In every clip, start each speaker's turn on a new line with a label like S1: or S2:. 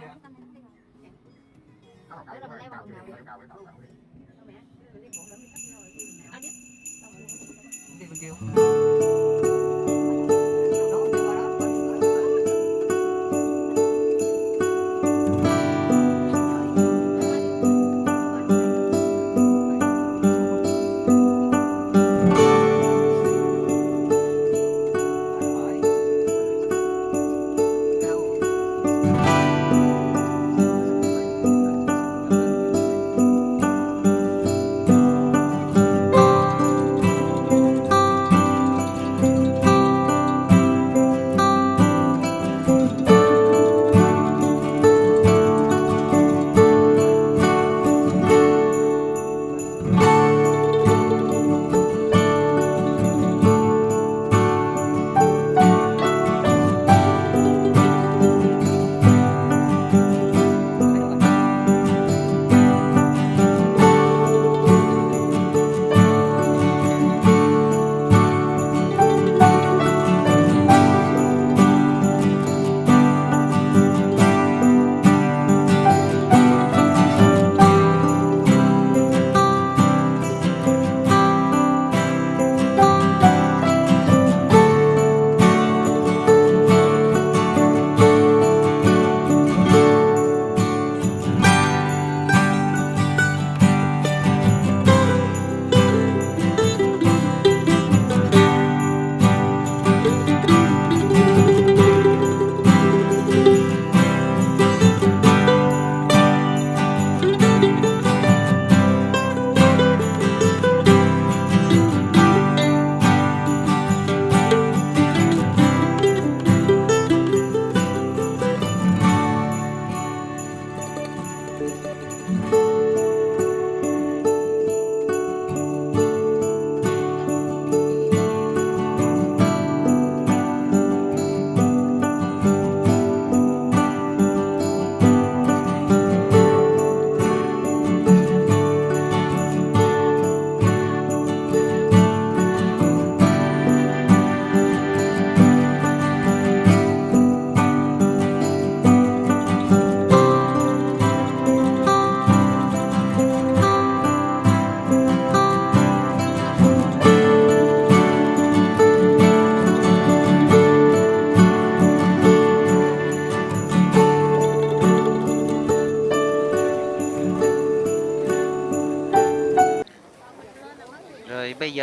S1: Yeah.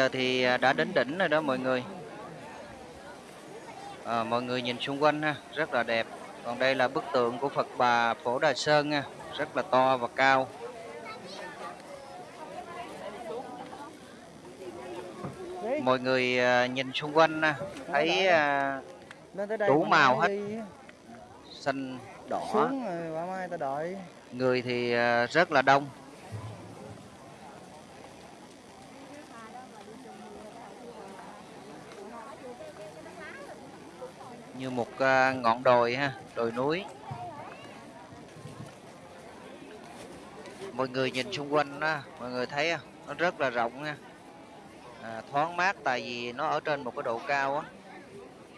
S1: Giờ thì à, đã đến đỉnh rồi đó mọi người. À, mọi người nhìn xung quanh ha, rất là đẹp. Còn đây là bức tượng của Phật Bà Phổ Đà Sơn nha, rất là to và cao. Mọi người à, nhìn xung quanh ha, thấy à, đủ màu hết, xanh, đỏ, người thì rất là đông. Như một à, ngọn đồi ha đồi núi. Mọi người nhìn xung quanh đó mọi người thấy không? nó rất là rộng ha à, thoáng mát tại vì nó ở trên một cái độ cao á.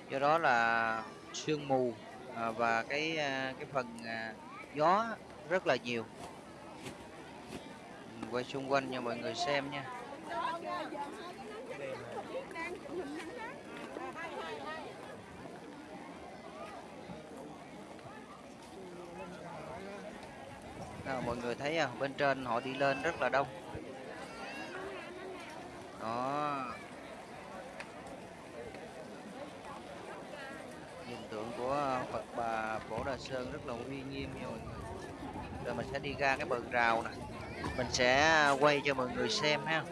S1: Do đó là sương mù à, và cái à, cái phần à, gió rất là nhiều. Quay xung quanh cho mọi người xem nha. À, mọi người thấy à Bên trên họ đi lên rất là đông. Đó. Hình tượng của Phật Bà Phổ Đà Sơn rất là uy nghiêm nha mọi người. Rồi mình sẽ đi ra cái bờ rào nè. Mình sẽ quay cho mọi người xem ha.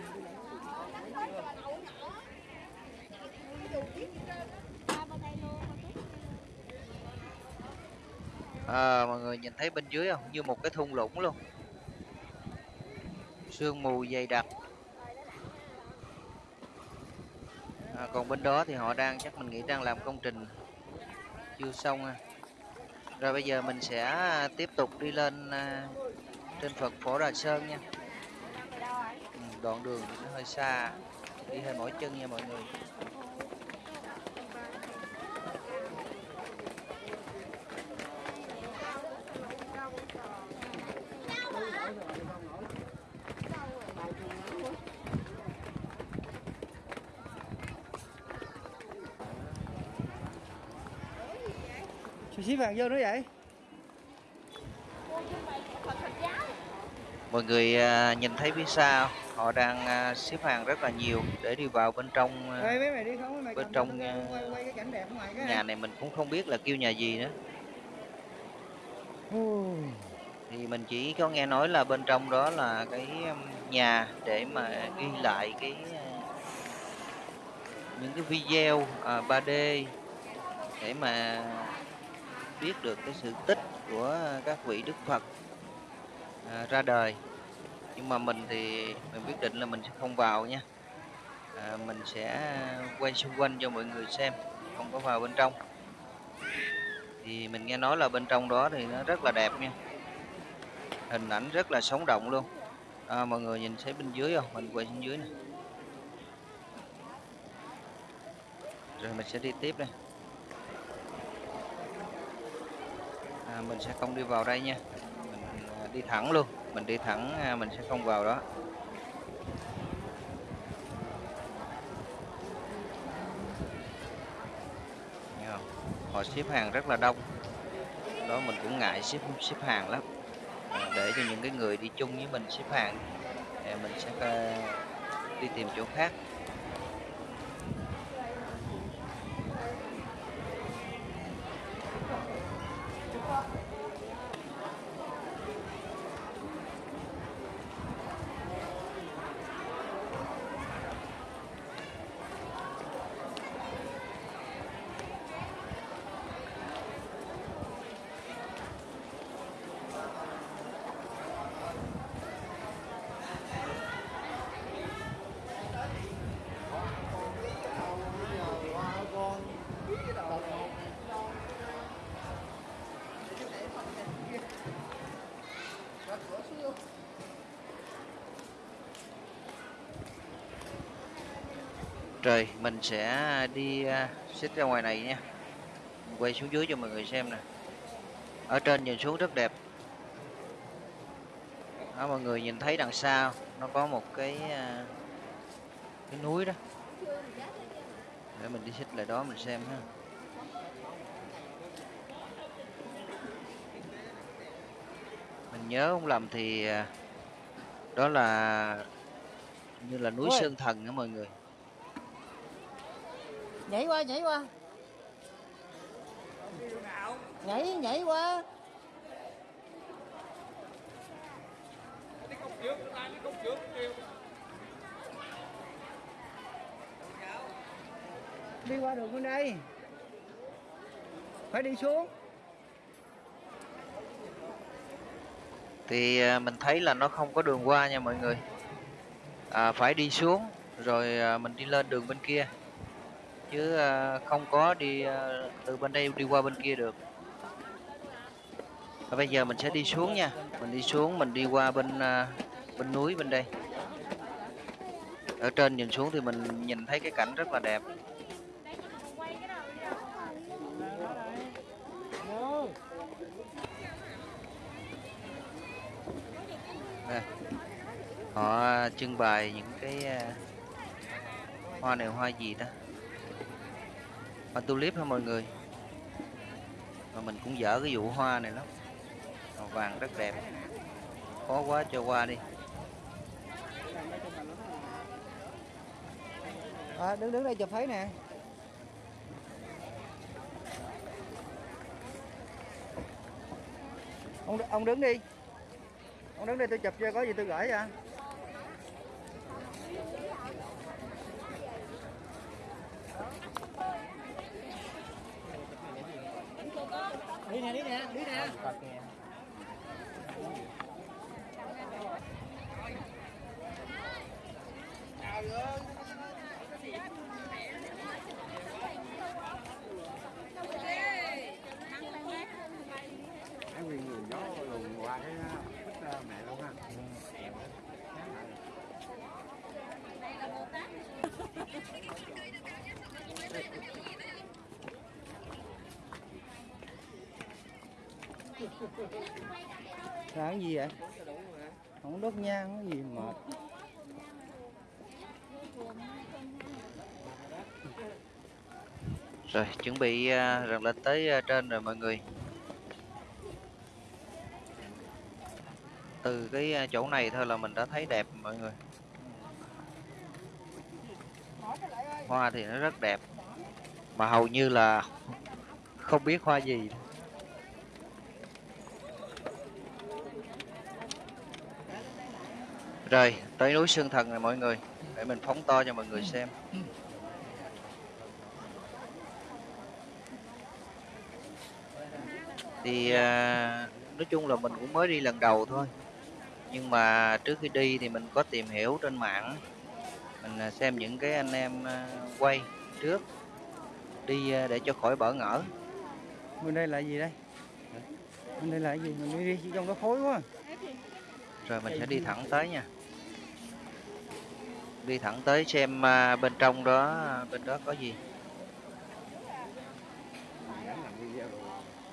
S1: À, mọi người nhìn thấy bên dưới không? Như một cái thung lũng luôn. Sương mù dày đặc. À, còn bên đó thì họ đang chắc mình nghĩ đang làm công trình chưa xong à. Rồi bây giờ mình sẽ à, tiếp tục đi lên à, trên Phật Phổ Đà Sơn nha. Ừ, đoạn đường thì nó hơi xa, đi hơi mỏi chân nha mọi người.
S2: Hàng vô nữa vậy?
S1: Mọi người à, nhìn thấy phía sau họ đang à, xếp hàng rất là nhiều để đi vào bên trong à,
S2: Ê, mấy mày đi không mấy mày
S1: bên trong,
S2: cái- quay, quay cái cảnh đẹp ở ngoài cái.
S1: nhà này mình cũng không biết là kêu nhà gì nữa. Thì mình chỉ có nghe nói là bên trong đó là cái um, nhà để mà ghi lại cái những cái video à, 3D để mà biết được cái sự tích của các vị Đức Phật à, ra đời. Nhưng mà mình thì mình quyết định là mình sẽ không vào nha. À, mình sẽ quay xung quanh cho mọi người xem không có vào bên trong. Thì mình nghe nói là bên trong đó thì nó rất là đẹp nha. Hình ảnh rất là sống động luôn. À, mọi người nhìn thấy bên dưới không? Mình quay xuống dưới này rồi mình sẽ đi tiếp đây. À, mình sẽ không đi vào đây nha. Mình à, đi thẳng luôn. Mình đi thẳng à, mình sẽ không vào đó. Họ xếp hàng rất là đông. Đó mình cũng ngại xếp xếp hàng lắm. À, để cho những cái người đi chung với mình xếp hàng. Mình sẽ à, đi tìm chỗ khác. Rồi mình sẽ đi uh, xích ra ngoài này nha. Mình quay xuống dưới cho mọi người xem nè. Ở trên nhìn xuống rất đẹp. Đó mọi người nhìn thấy đằng sau nó có một cái à, cái núi đó. Để mình đi xích lại đó mình xem ha. Mình nhớ không lầm thì à, đó là như là núi
S2: Ôi.
S1: Sơn Thần đó mọi người
S3: nhảy qua nhảy qua. Nhảy nhảy qua.
S2: Đi qua đường bên đây. Phải đi xuống.
S1: Thì à, mình thấy là nó không có đường qua nha mọi người. À, phải đi xuống rồi à, mình đi lên đường bên kia chứ ờ, không có đi ờ, từ bên đây đi qua bên kia được. Và bây giờ mình sẽ đi xuống nha. Mình đi xuống, mình đi qua bên ờ, bên núi bên đây. Ở trên nhìn xuống thì mình nhìn thấy cái cảnh rất là đẹp. Đây. họ trưng bày những cái hoa này hoa gì ta? Hoa tulip hả mọi người. Mà mình cũng dở cái vụ hoa này lắm. Màu vàng rất đẹp. Khó quá cho qua đi.
S2: À, đứng đứng đây chụp thấy nè. Ông ông đứng đi. Ông đứng đây tôi chụp cho có gì tôi gửi cho
S3: đi nè đi nè đi nè.
S4: Cái nguyên người gió luồn qua cái bích ờ, mẹ luôn ha
S2: làm cái gì vậy? Không đốt nhang cái gì mệt
S1: rồi, chuẩn bị à, rằng lên tới à, trên rồi mọi người. Từ cái à, chỗ này thôi là mình đã thấy đẹp, mọi người. Hoa thì nó rất đẹp, mà hầu như là không biết hoa gì. Rồi tới núi Sơn Thần này mọi người. Để mình phóng to cho mọi người xem. Thì à, nói chung là mình cũng mới đi lần đầu thôi. Nhưng mà trước khi đi thì mình có tìm hiểu trên mạng. Mình à, xem những cái anh em à, quay trước đi à, để cho khỏi bỡ ngỡ.
S2: Bên đây là gì đây? Bên đây là gì? Mình đi đi trong đó khối quá.
S1: Rồi mình sẽ đi thẳng tới nha đi thẳng tới xem à, bên trong đó bên đó có gì.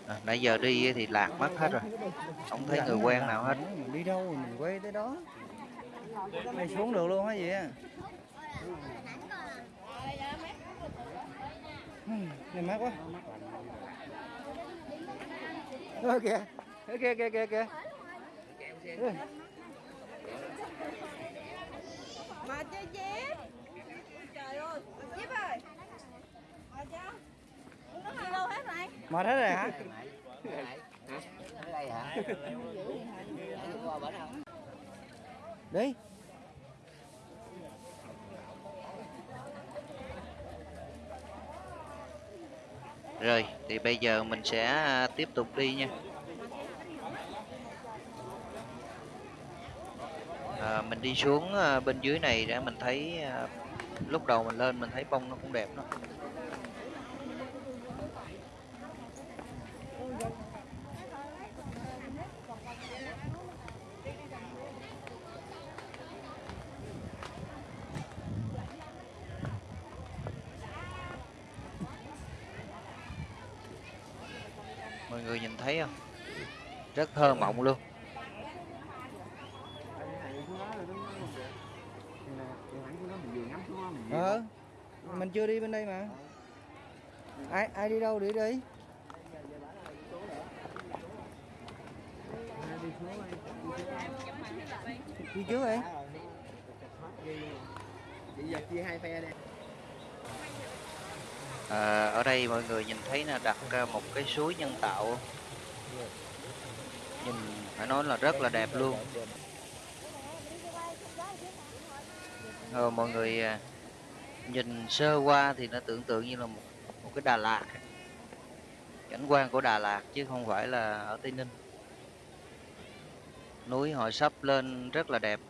S1: À, nãy giờ đi thì lạc mất hết rồi. Không thấy người quen nào hết.
S2: Mình đi đâu mình quay tới đó? Này xuống được luôn hả vậy này mát quá. Ơ kìa. Ok, kìa kìa kìa kìa Ơ,
S5: mà chơi dép. Trời ơi Dép ơi. Mà Nó đi đâu hết rồi
S2: mệt hết rồi hả? Đi.
S1: Rồi thì bây giờ mình sẽ tiếp tục đi nha à, mình đi xuống à, bên dưới này để mình thấy à, lúc đầu mình lên mình thấy bông nó cũng đẹp đó. Mọi người nhìn thấy không? Rất thơ mộng luôn
S2: ờ mình chưa đi bên đây mà. Ai ai đi đâu để đi. Đi trước đi.
S3: Bây giờ chia hai phe đây
S1: à, ở đây mọi người nhìn thấy là đặt một cái suối nhân tạo. Nhìn phải nói là rất là đẹp luôn. Ờ, mọi người à, nhìn sơ qua thì nó tưởng tượng như là một, một cái Đà Lạt. Cảnh quan của Đà Lạt chứ không phải là ở Tây Ninh. Núi họ sắp lên rất là đẹp.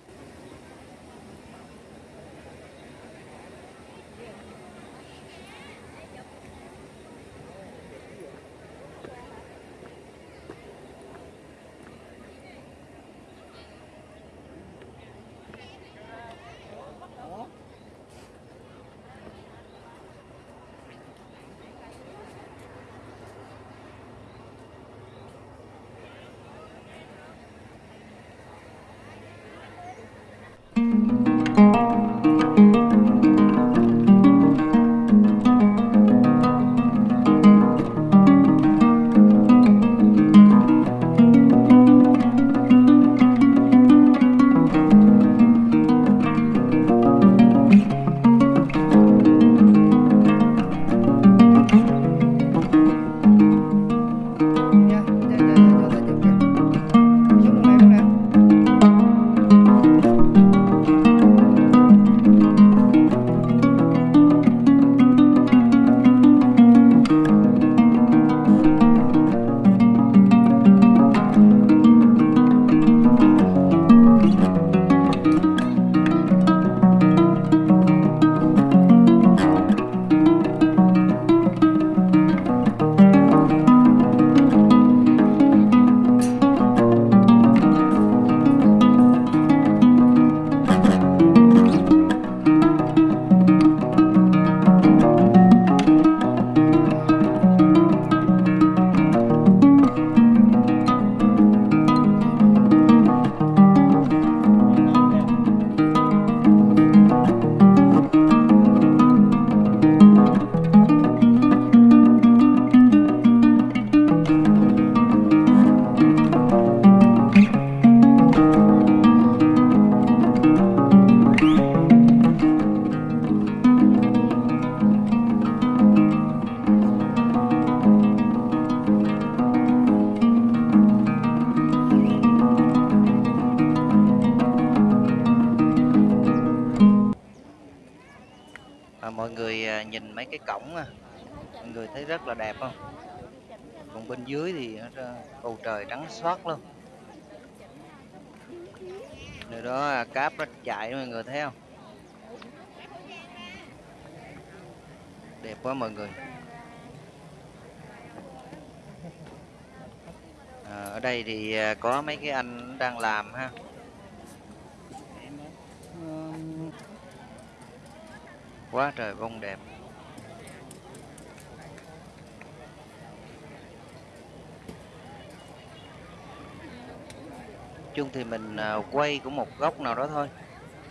S1: Là đẹp không? Còn bên dưới thì bầu trời trắng xóa luôn. Rồi đó à, cáp nó chạy mọi người thấy không? Đẹp quá mọi người. À, ở đây thì à, có mấy cái anh đang làm ha. Quá trời bông đẹp. Chung thì mình à, quay của một góc nào đó thôi.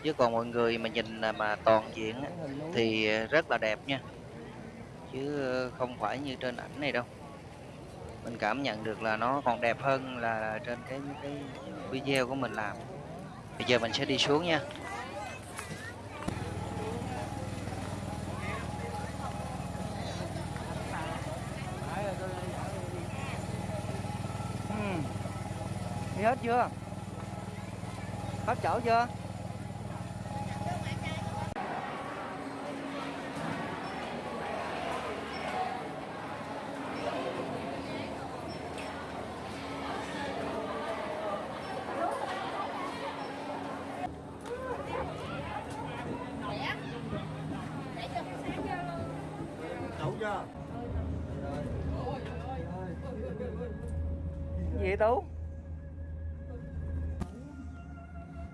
S1: Chứ còn mọi người mà nhìn à, mà toàn diện thì rất là đẹp nha. Chứ ờ, không phải như trên ảnh này đâu. Mình cảm nhận được là nó còn đẹp hơn là trên cái cái video của mình làm. Bây giờ mình sẽ đi xuống nha.
S2: Ừ. Đi hết chưa? Hết chỗ chưa?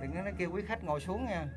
S2: Đừng có nó kêu quý khách ngồi xuống nha.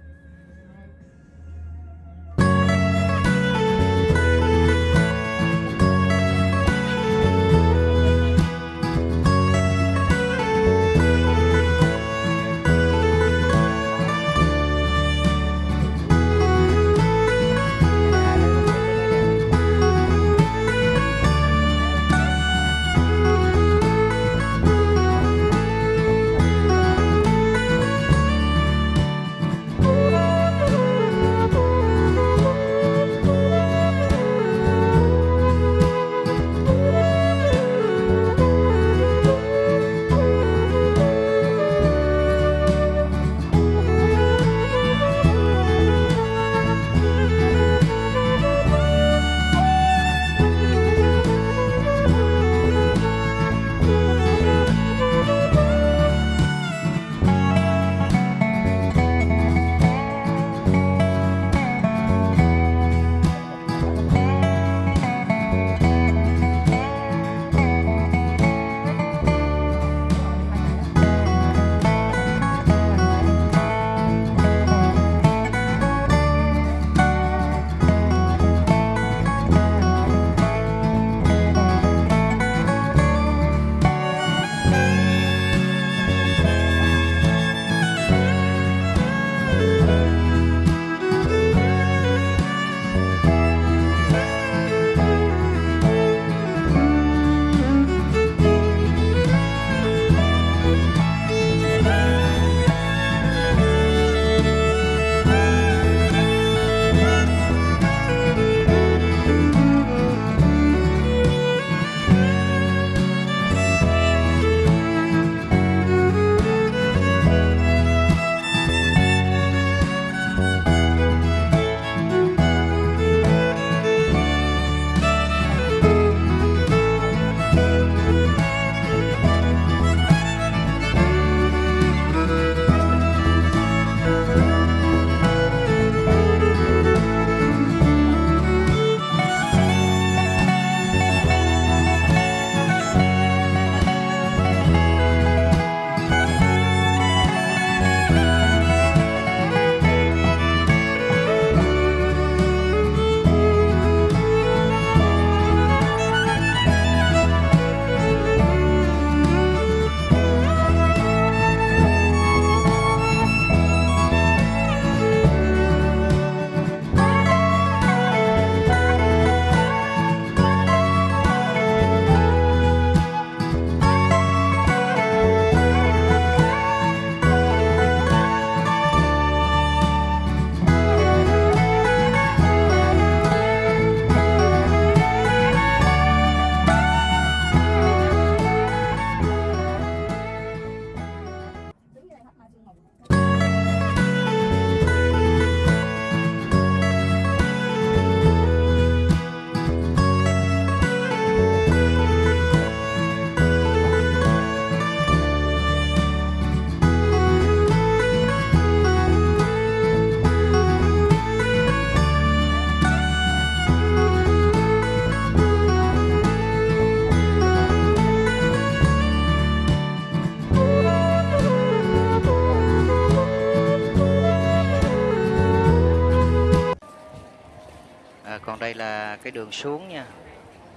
S1: Cái đường xuống nha.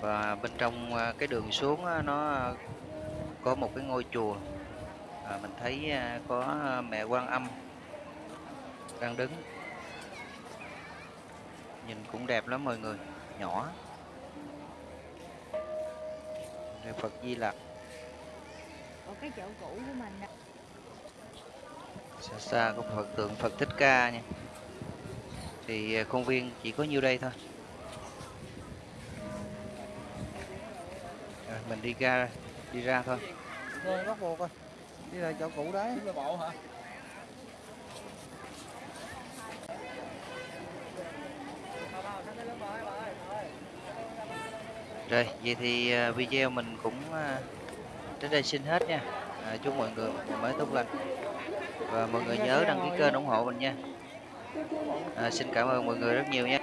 S1: Và bên trong à, cái đường xuống á, nó có một cái ngôi chùa. À, mình thấy à, có mẹ quan âm đang đứng. Nhìn cũng đẹp lắm mọi người nhỏ. Đây Phật Di Lặc.
S5: Ở cái chỗ cũ của mình
S1: xa xa có Phật tượng Phật Thích Ca nha. Thì à, công viên chỉ có nhiêu đây thôi mình đi ra đi ra thôi
S2: Rồi bắt buộc rồi. Đi là chỗ cũ đấy.
S3: Đi bộ hả?
S1: Rồi, vậy thì à, video mình cũng à, đến đây xin hết nha. À, chúc mọi người một mới tốt lành. Và mọi người nhớ đăng ký kênh ủng hộ mình nha. À, xin cảm ơn mọi người rất nhiều nha.